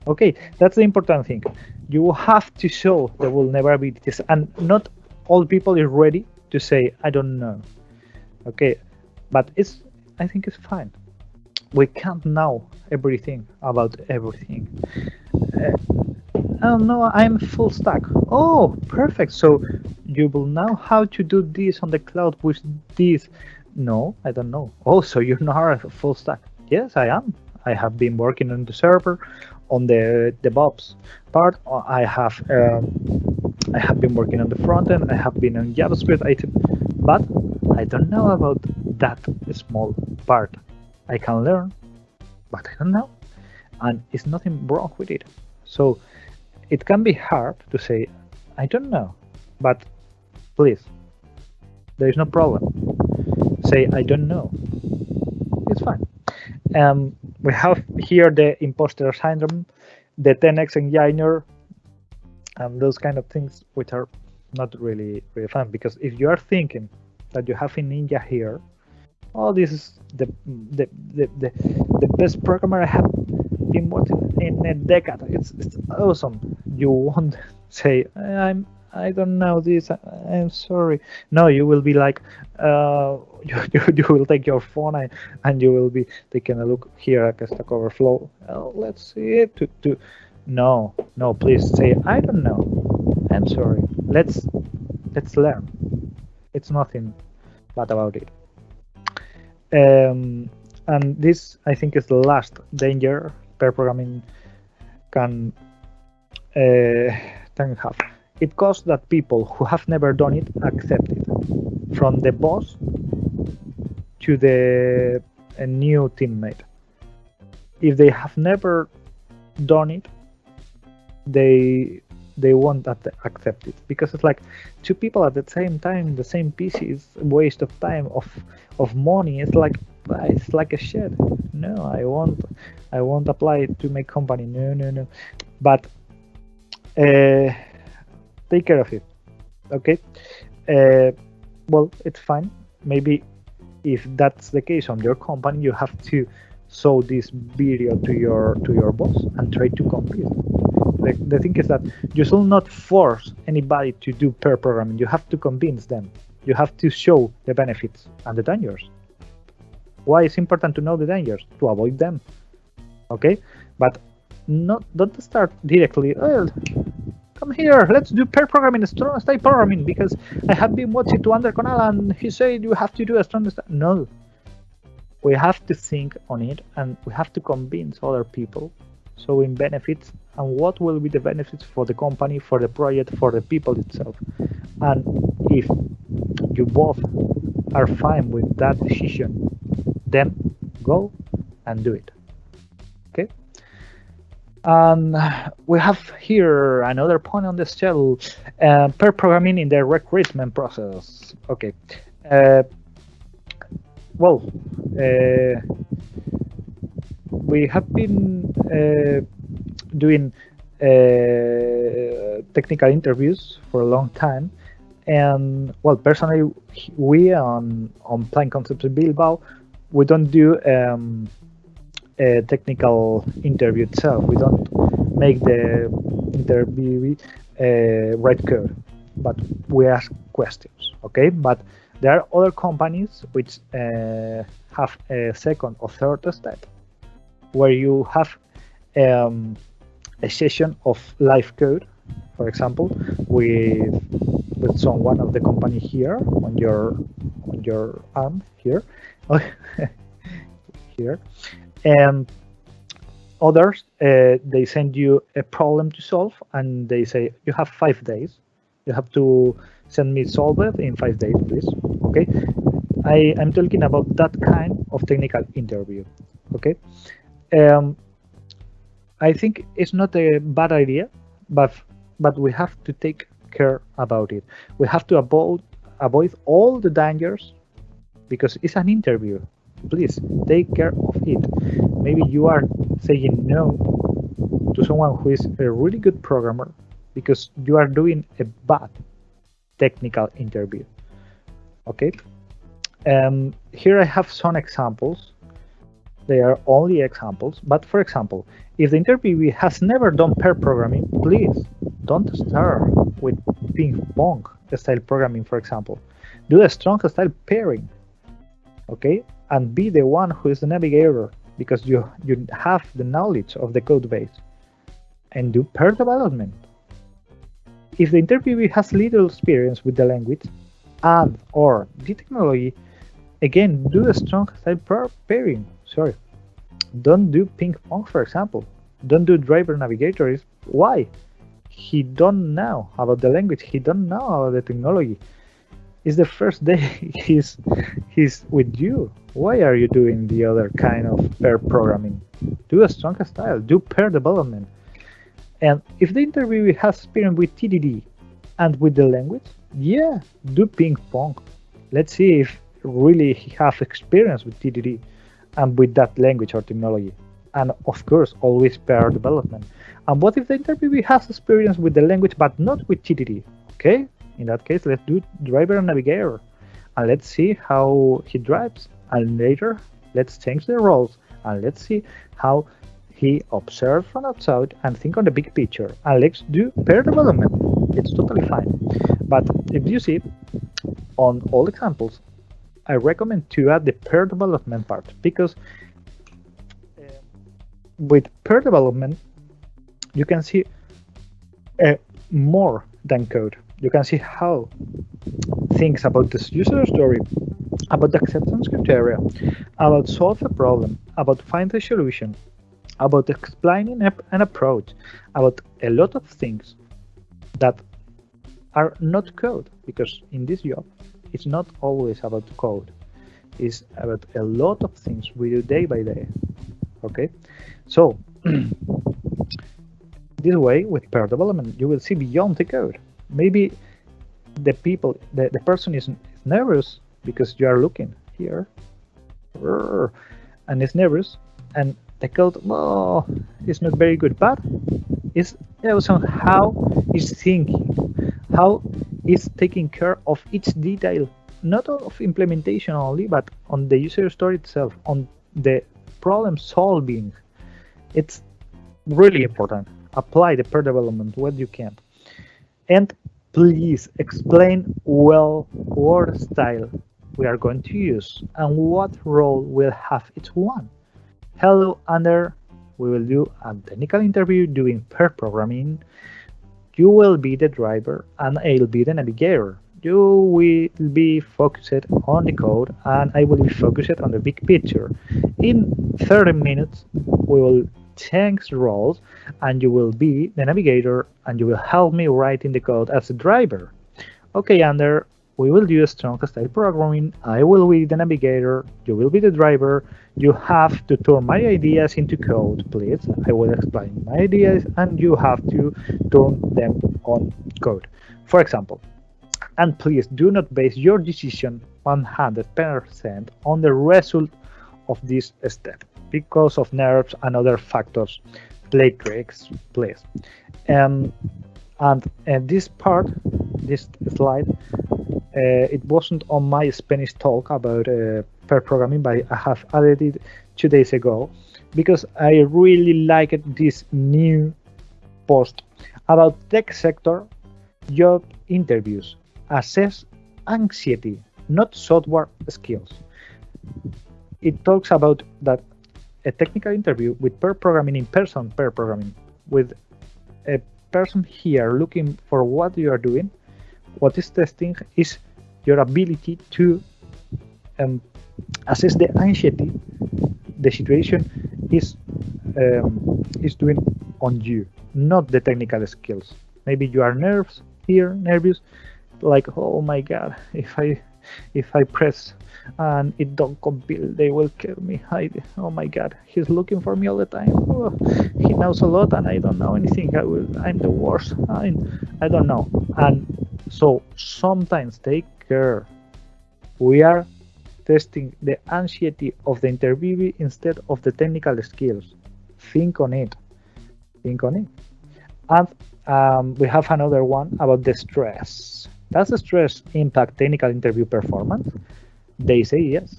A: Okay, that's the important thing. You have to show the vulnerabilities and not all people is ready to say i don't know okay but it's i think it's fine we can't know everything about everything uh, oh no i'm full stack. Oh perfect. So you will know how to do this on the cloud with this. No i don't know. Oh so you're not a full stack. Yes i am. I have been working on the server on the DevOps part. I have um, I have been working on the front end, I have been on JavaScript, I but I don't know about that small part. I can learn, but I don't know. And it's nothing wrong with it. So it can be hard to say, I don't know, but please, there is no problem. Say, I don't know. It's fine. Um, we have here the imposter syndrome, the 10x engineer and those kind of things which are not really really fun because if you are thinking that you have a ninja here oh this is the the the, the, the best programmer i have been watching in a decade it's, it's awesome you won't say i'm I don't know this. I'm sorry. No, you will be like, uh, you, you, you will take your phone and, and you will be taking a look here at Stack Overflow. Uh, let's see it to, to no, no, please say, I don't know. I'm sorry. Let's let's learn. It's nothing bad about it. Um, and this, I think, is the last danger pair programming can uh, can have. It causes that people who have never done it accept it, from the boss to the new teammate. If they have never done it, they they won't accept it because it's like two people at the same time the same PC is waste of time of of money it's like it's like a shit no i won't i won't apply it to my company no no no but uh, take care of it okay uh, well it's fine maybe if that's the case on your company you have to show this video to your to your boss and try to compete the, the thing is that you should not force anybody to do pair programming. You have to convince them. You have to show the benefits and the dangers. Why it's important to know the dangers? To avoid them. Okay? But not don't start directly, come here, let's do pair programming, strong style programming, because I have been watching to Ander Conal and he said you have to do a strong style. No. We have to think on it and we have to convince other people showing benefits and what will be the benefits for the company, for the project, for the people itself. And if you both are fine with that decision, then go and do it. And we have here another point on the schedule, uh, pair programming in the recruitment process. Okay. Uh, well, uh, we have been uh, doing uh, technical interviews for a long time, And well, personally, we on on Plain Concepts Bilbao, we don't do um, a technical interview itself. We don't make the interview uh, write code, but we ask questions. Okay, but there are other companies which uh, have a second or third step where you have um, a session of live code, for example, with with someone of the company here on your on your arm here, here, and others uh, they send you a problem to solve and they say you have five days. You have to send me solve it in five days please. Okay? I i'm talking about that kind of technical interview. Okay? Um, i think it's not a bad idea but but we have to take care about it. We have to avoid avoid all the dangers because it's an interview please take care of it. Maybe you are saying no to someone who is a really good programmer because you are doing a bad technical interview. Okay? Um, here I have some examples. They are only examples. But for example if the interviewee has never done pair programming please don't start with ping pong style programming for example. Do a strong style pairing. Okay and be the one who is the navigator because you you have the knowledge of the code base and do pair development. If the interviewee has little experience with the language and or the technology again do a strong style pairing sorry. Don't do ping pong for example. Don't do driver navigators. Why? He don't know about the language. He don't know about the technology it's the first day he's he's with you. Why are you doing the other kind of pair programming? Do a strong style do pair development. And if the interviewee has experience with tdd and with the language yeah do ping pong. Let's see if really he has experience with tdd and with that language or technology. And of course always pair development. And what if the interviewee has experience with the language but not with tdd okay in that case let's do driver and navigator. And let's see how he drives. And later let's change the roles. And let's see how he observes from outside and think on the big picture. And let's do pair development. It's totally fine. But if you see on all examples i recommend to add the pair development part. Because uh, with pair development you can see uh, more than code you can see how things about this user story, about the acceptance criteria, about solve a problem, about find a solution, about explaining an approach, about a lot of things that are not code, because in this job, it's not always about code. It's about a lot of things we do day by day. Okay, so this way with pair development, you will see beyond the code maybe the people the, the person is nervous because you are looking here and is nervous and the code oh is not very good but it's also how is thinking how is taking care of each detail not of implementation only but on the user story itself on the problem solving. It's really important. Apply the pair development what you can and please explain well what style we are going to use and what role will have each one. Hello, Ander. We will do a technical interview doing pair programming. You will be the driver and I'll be the navigator. You will be focused on the code and I will be focused on the big picture. In 30 minutes, we will change roles and you will be the navigator and you will help me writing the code as a driver. Okay, Ander, we will do a strong style programming. I will be the navigator, you will be the driver. You have to turn my ideas into code, please. I will explain my ideas and you have to turn them on code. For example, and please do not base your decision 100% on the result of this step because of nerves and other factors play tricks please. um, and, and this part this slide. Uh, it wasn't on my Spanish talk about uh, pair programming, but I have added it two days ago because I really liked this new post about tech sector job interviews. Assess anxiety, not software skills. It talks about that a technical interview with pair programming in person, pair programming with a person here looking for what you are doing. What is testing is your ability to um, assess the anxiety the situation is um, is doing on you, not the technical skills. Maybe you are nervous here, nervous, like oh my god, if I if I press and it don't compile, they will kill me. I, oh my god, he's looking for me all the time. Oh, he knows a lot and I don't know anything. I will, I'm the worst. I'm, I don't know. And so sometimes take care. We are testing the anxiety of the interviewee instead of the technical skills. Think on it. Think on it. And um, we have another one about the stress. Does stress impact technical interview performance? They say yes.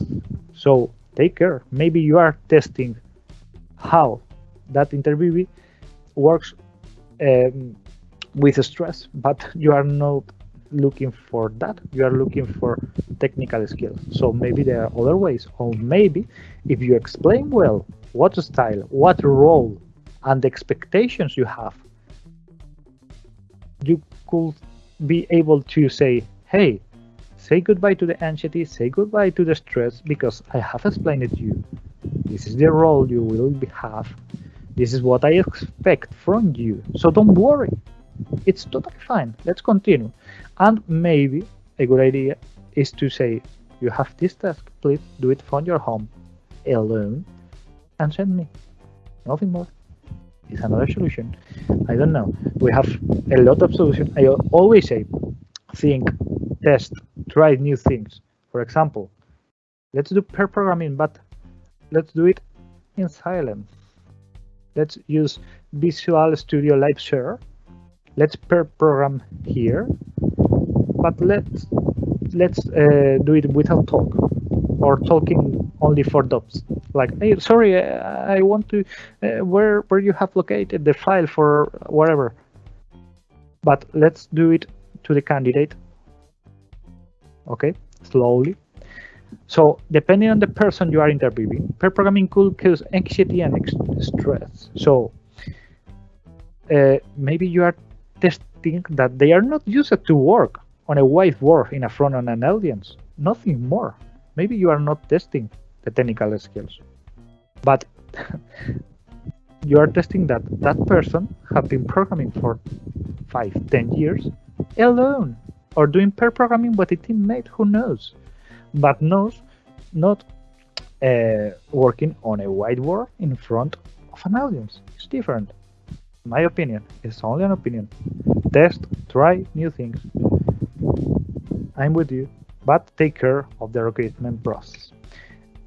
A: So take care. Maybe you are testing how that interviewee works um, with stress, but you are not looking for that. You are looking for technical skills. So maybe there are other ways. Or maybe if you explain well what style, what role, and the expectations you have, you could be able to say, hey, say goodbye to the anxiety, say goodbye to the stress, because I have explained it to you. This is the role you will have. This is what I expect from you. So don't worry. It's totally fine. Let's continue. And maybe a good idea is to say, you have this task, please do it from your home alone and send me. Nothing more. It's another solution. I don't know. We have a lot of solutions. I always say, think, test, try new things. For example, let's do pair programming, but let's do it in silence. Let's use Visual Studio Live Share. Let's pair program here but let's let's uh, do it without talk or talking only for dots like hey sorry uh, i want to uh, where where you have located the file for whatever. But let's do it to the candidate. Okay slowly. So depending on the person you are interviewing pair programming could cause anxiety and stress. So uh, maybe you are testing that they are not used to work on a whiteboard in a front of an audience. Nothing more. Maybe you are not testing the technical skills, but you are testing that that person have been programming for five, ten years alone, or doing pair programming with a teammate who knows, but knows not uh, working on a whiteboard in front of an audience. It's different. My opinion. It's only an opinion. Test, try new things. I'm with you, but take care of the recruitment process.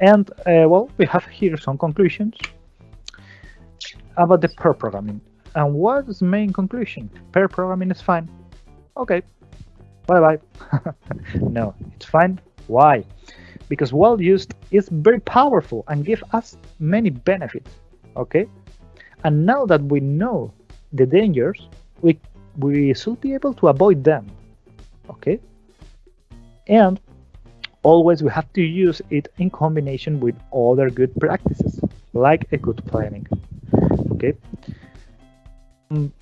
A: And uh, well, we have here some conclusions about the pair programming. And what is the main conclusion? Pair programming is fine. Okay, bye bye. no, it's fine. Why? Because well used is very powerful and give us many benefits. Okay, and now that we know the dangers, we we should be able to avoid them. Okay, and always we have to use it in combination with other good practices like a good planning. Okay? Um,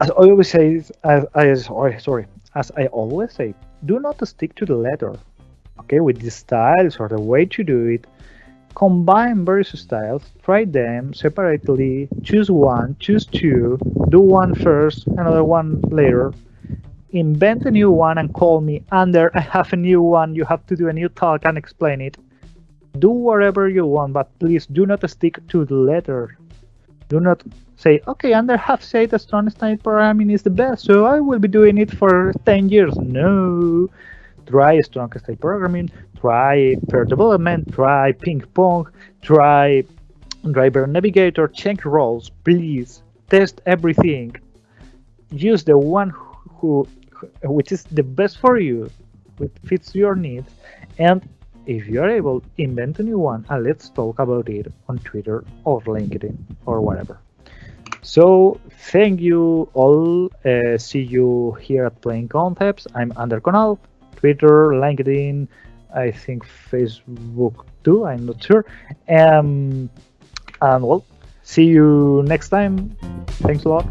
A: as I always say as I sorry as I always say do not stick to the letter. Okay? With the styles or the way to do it combine various styles try them separately choose one choose two do one first another one later invent a new one and call me Ander, I have a new one. You have to do a new talk and explain it. Do whatever you want but please do not stick to the letter. Do not say okay Ander have said that strong style programming is the best so I will be doing it for 10 years. No. Try strong style programming try pair development. Try ping pong. Try driver navigator. Check roles please. Test everything. Use the one who which is the best for you, which fits your needs, and if you are able, invent a new one and let's talk about it on Twitter or LinkedIn or whatever. So thank you all. Uh, see you here at Plain Concepts. I'm Ander Conal, Twitter, LinkedIn, I think Facebook too. I'm not sure. Um, and well, see you next time. Thanks a lot.